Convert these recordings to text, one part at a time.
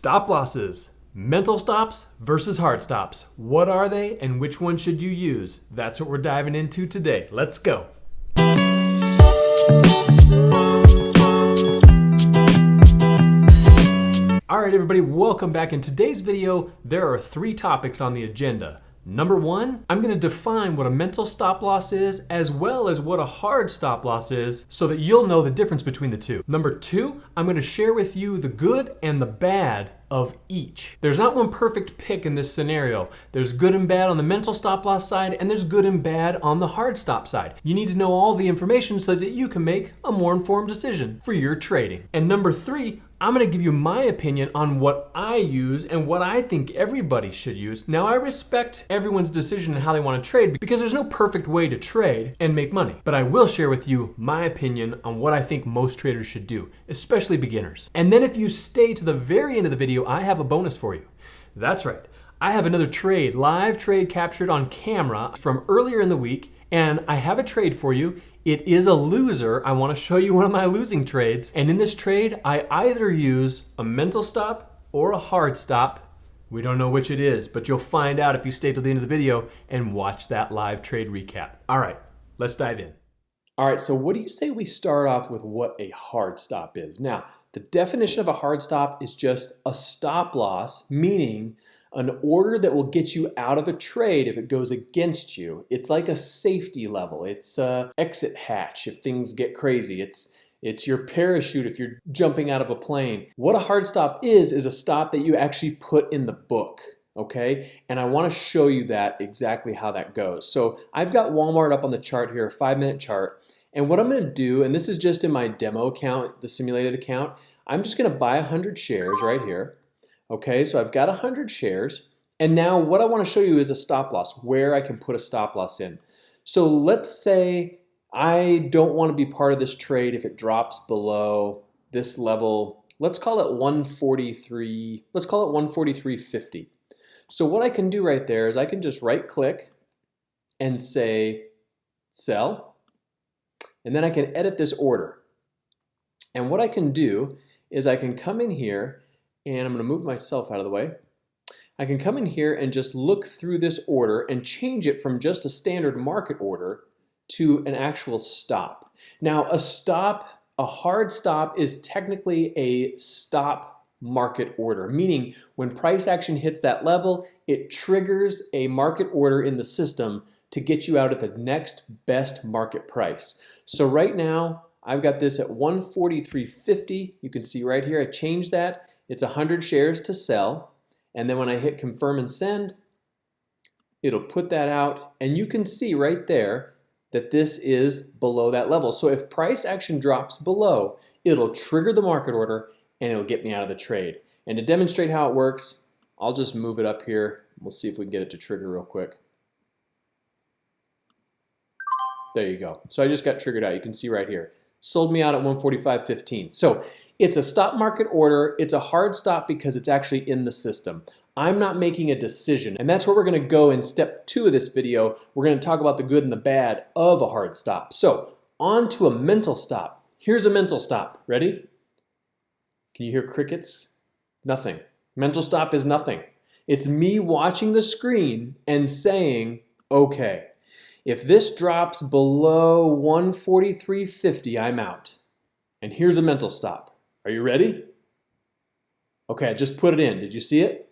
Stop losses. Mental stops versus hard stops. What are they and which one should you use? That's what we're diving into today. Let's go. All right, everybody, welcome back. In today's video, there are three topics on the agenda. Number one, I'm gonna define what a mental stop loss is as well as what a hard stop loss is so that you'll know the difference between the two. Number two, I'm gonna share with you the good and the bad of each. There's not one perfect pick in this scenario. There's good and bad on the mental stop loss side, and there's good and bad on the hard stop side. You need to know all the information so that you can make a more informed decision for your trading. And number three, I'm going to give you my opinion on what I use and what I think everybody should use. Now, I respect everyone's decision and how they want to trade because there's no perfect way to trade and make money. But I will share with you my opinion on what I think most traders should do, especially beginners. And then if you stay to the very end of the video, I have a bonus for you. That's right. I have another trade, live trade captured on camera from earlier in the week, and I have a trade for you. It is a loser. I want to show you one of my losing trades. And in this trade, I either use a mental stop or a hard stop. We don't know which it is, but you'll find out if you stay till the end of the video and watch that live trade recap. All right, let's dive in. All right, so what do you say we start off with what a hard stop is? Now, the definition of a hard stop is just a stop loss, meaning an order that will get you out of a trade if it goes against you. It's like a safety level. It's a exit hatch if things get crazy. It's it's your parachute if you're jumping out of a plane. What a hard stop is, is a stop that you actually put in the book, okay? And I wanna show you that exactly how that goes. So I've got Walmart up on the chart here, a five minute chart. And what I'm gonna do, and this is just in my demo account, the simulated account, I'm just gonna buy 100 shares right here. Okay, so I've got 100 shares. And now what I want to show you is a stop loss, where I can put a stop loss in. So let's say I don't want to be part of this trade if it drops below this level. Let's call it 143, let's call it 143.50. So what I can do right there is I can just right click and say sell. And then I can edit this order. And what I can do is I can come in here and I'm going to move myself out of the way. I can come in here and just look through this order and change it from just a standard market order to an actual stop. Now a stop, a hard stop is technically a stop market order, meaning when price action hits that level, it triggers a market order in the system to get you out at the next best market price. So right now, I've got this at 143.50. You can see right here, I changed that it's 100 shares to sell. And then when I hit confirm and send, it'll put that out. And you can see right there that this is below that level. So if price action drops below, it'll trigger the market order and it'll get me out of the trade. And to demonstrate how it works, I'll just move it up here. We'll see if we can get it to trigger real quick. There you go. So I just got triggered out. You can see right here. Sold me out at 145.15. So it's a stop market order. It's a hard stop because it's actually in the system. I'm not making a decision. And that's where we're gonna go in step two of this video. We're gonna talk about the good and the bad of a hard stop. So on to a mental stop. Here's a mental stop. Ready? Can you hear crickets? Nothing. Mental stop is nothing. It's me watching the screen and saying, okay, if this drops below 143.50, I'm out. And here's a mental stop. Are you ready? Okay, I just put it in. Did you see it?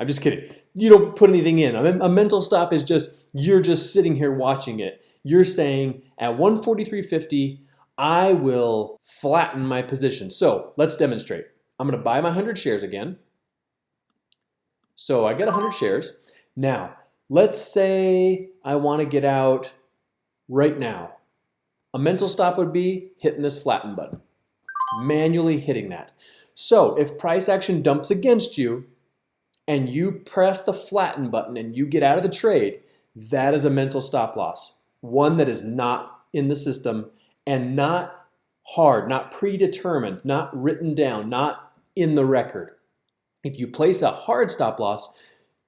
I'm just kidding. You don't put anything in. A mental stop is just, you're just sitting here watching it. You're saying at 143.50, I will flatten my position. So let's demonstrate. I'm gonna buy my 100 shares again. So I get 100 shares. Now, let's say I wanna get out right now. A mental stop would be hitting this flatten button manually hitting that. So if price action dumps against you and you press the flatten button and you get out of the trade, that is a mental stop loss. One that is not in the system and not hard, not predetermined, not written down, not in the record. If you place a hard stop loss,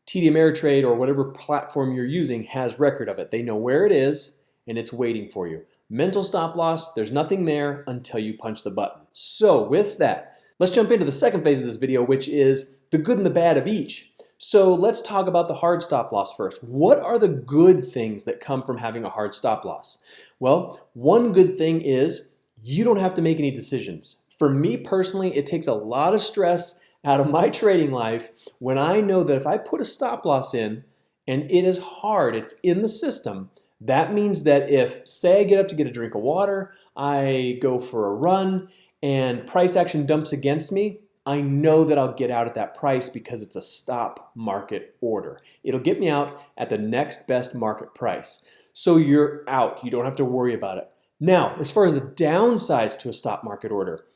TD Ameritrade or whatever platform you're using has record of it. They know where it is and it's waiting for you. Mental stop loss, there's nothing there until you punch the button. So with that, Let's jump into the second phase of this video, which is the good and the bad of each. So let's talk about the hard stop loss first. What are the good things that come from having a hard stop loss? Well, one good thing is you don't have to make any decisions. For me personally, it takes a lot of stress out of my trading life when I know that if I put a stop loss in and it is hard, it's in the system, that means that if, say I get up to get a drink of water, I go for a run, and price action dumps against me, I know that I'll get out at that price because it's a stop market order. It'll get me out at the next best market price. So you're out. You don't have to worry about it. Now, as far as the downsides to a stop market order,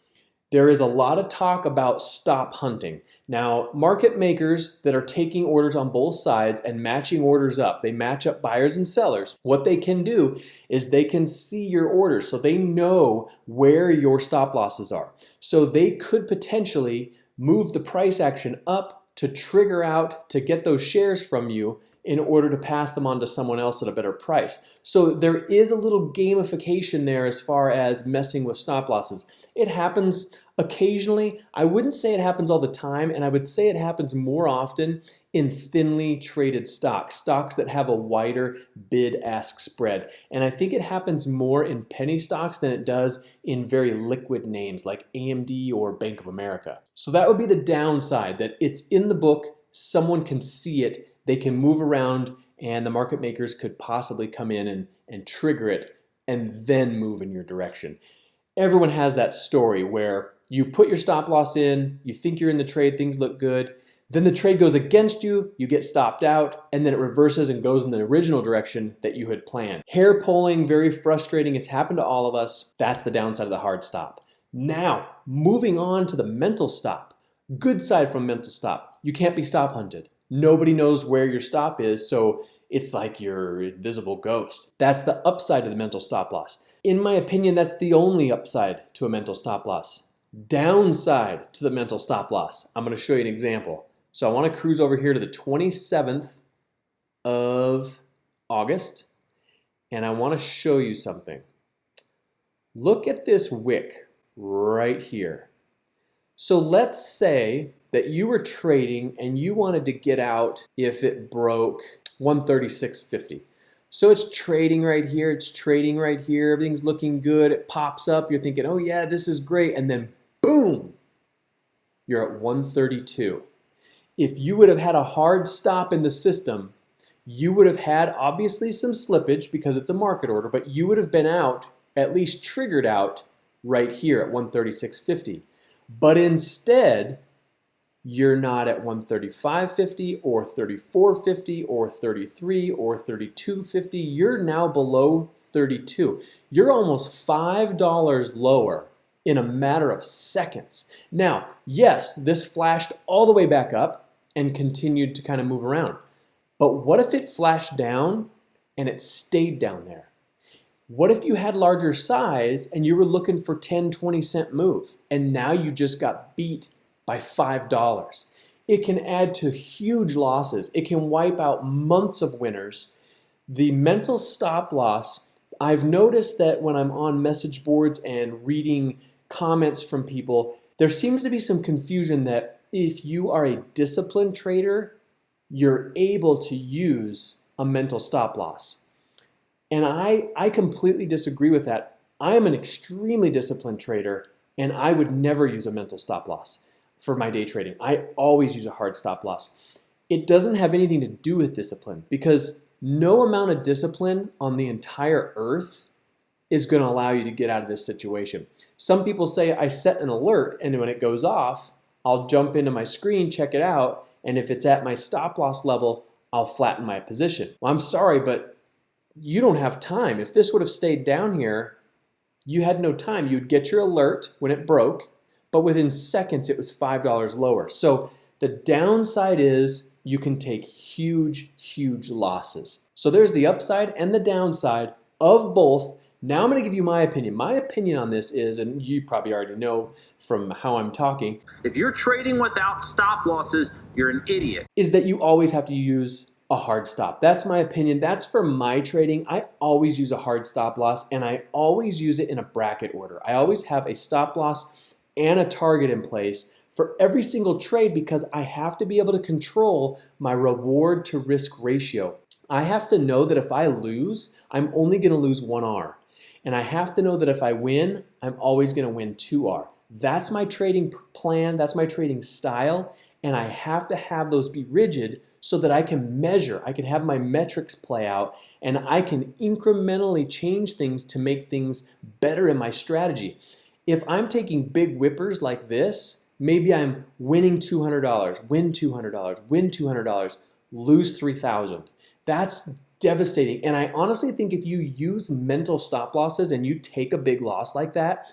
there is a lot of talk about stop hunting. Now, market makers that are taking orders on both sides and matching orders up, they match up buyers and sellers. What they can do is they can see your orders so they know where your stop losses are. So they could potentially move the price action up to trigger out to get those shares from you in order to pass them on to someone else at a better price. So there is a little gamification there as far as messing with stop losses. It happens occasionally. I wouldn't say it happens all the time, and I would say it happens more often in thinly traded stocks, stocks that have a wider bid-ask spread. And I think it happens more in penny stocks than it does in very liquid names like AMD or Bank of America. So that would be the downside, that it's in the book, someone can see it, they can move around and the market makers could possibly come in and, and trigger it and then move in your direction. Everyone has that story where you put your stop loss in, you think you're in the trade, things look good, then the trade goes against you, you get stopped out, and then it reverses and goes in the original direction that you had planned. Hair pulling, very frustrating. It's happened to all of us. That's the downside of the hard stop. Now, moving on to the mental stop. Good side from mental stop. You can't be stop hunted. Nobody knows where your stop is, so it's like your invisible ghost. That's the upside of the mental stop loss. In my opinion, that's the only upside to a mental stop loss. Downside to the mental stop loss. I'm going to show you an example. So I want to cruise over here to the 27th of August, and I want to show you something. Look at this wick right here. So let's say that you were trading and you wanted to get out if it broke 136.50. So it's trading right here, it's trading right here, everything's looking good, it pops up, you're thinking, oh yeah, this is great, and then boom, you're at 132. If you would have had a hard stop in the system, you would have had obviously some slippage because it's a market order, but you would have been out, at least triggered out, right here at 136.50. But instead, you're not at 135.50 or 34.50 or 33 or 32.50. You're now below 32. You're almost $5 lower in a matter of seconds. Now, yes, this flashed all the way back up and continued to kind of move around. But what if it flashed down and it stayed down there? What if you had larger size and you were looking for 10, 20 cent move and now you just got beat by $5? It can add to huge losses. It can wipe out months of winners. The mental stop loss, I've noticed that when I'm on message boards and reading comments from people, there seems to be some confusion that if you are a disciplined trader, you're able to use a mental stop loss. And I, I completely disagree with that. I am an extremely disciplined trader and I would never use a mental stop loss for my day trading. I always use a hard stop loss. It doesn't have anything to do with discipline because no amount of discipline on the entire earth is going to allow you to get out of this situation. Some people say I set an alert and when it goes off, I'll jump into my screen, check it out, and if it's at my stop loss level, I'll flatten my position. Well, I'm sorry, but you don't have time. If this would have stayed down here, you had no time. You'd get your alert when it broke, but within seconds it was $5 lower. So the downside is you can take huge, huge losses. So there's the upside and the downside of both. Now I'm going to give you my opinion. My opinion on this is, and you probably already know from how I'm talking. If you're trading without stop losses, you're an idiot. Is that you always have to use a hard stop. That's my opinion. That's for my trading. I always use a hard stop loss and I always use it in a bracket order. I always have a stop loss and a target in place for every single trade because I have to be able to control my reward to risk ratio. I have to know that if I lose, I'm only going to lose 1R. And I have to know that if I win, I'm always going to win 2R. That's my trading plan, that's my trading style, and I have to have those be rigid so that I can measure, I can have my metrics play out, and I can incrementally change things to make things better in my strategy. If I'm taking big whippers like this, maybe I'm winning $200, win $200, win $200, lose 3000 That's devastating. And I honestly think if you use mental stop losses and you take a big loss like that,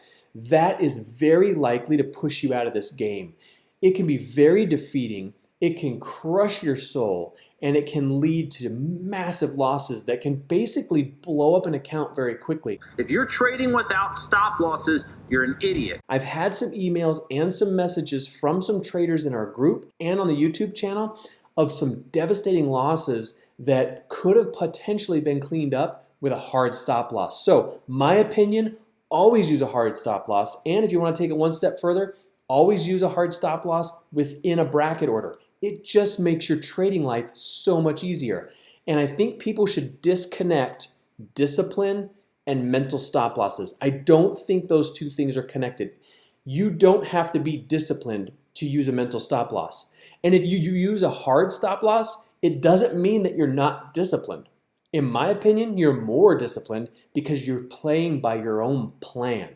that is very likely to push you out of this game. It can be very defeating it can crush your soul and it can lead to massive losses that can basically blow up an account very quickly. If you're trading without stop losses, you're an idiot. I've had some emails and some messages from some traders in our group and on the YouTube channel of some devastating losses that could have potentially been cleaned up with a hard stop loss. So my opinion, always use a hard stop loss. And if you want to take it one step further, always use a hard stop loss within a bracket order it just makes your trading life so much easier. And I think people should disconnect discipline and mental stop losses. I don't think those two things are connected. You don't have to be disciplined to use a mental stop loss. And if you, you use a hard stop loss, it doesn't mean that you're not disciplined. In my opinion, you're more disciplined because you're playing by your own plan.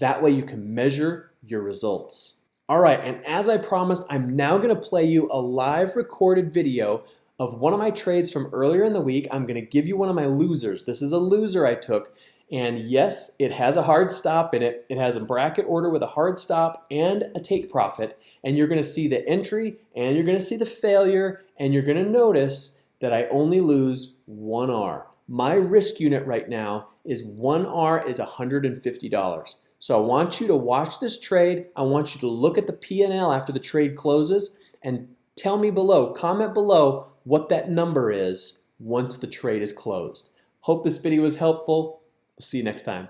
That way you can measure your results. All right, and as I promised, I'm now gonna play you a live recorded video of one of my trades from earlier in the week. I'm gonna give you one of my losers. This is a loser I took, and yes, it has a hard stop in it. It has a bracket order with a hard stop and a take profit, and you're gonna see the entry, and you're gonna see the failure, and you're gonna notice that I only lose one R. My risk unit right now is one R is $150. So I want you to watch this trade. I want you to look at the P&L after the trade closes and tell me below, comment below what that number is once the trade is closed. Hope this video was helpful. See you next time.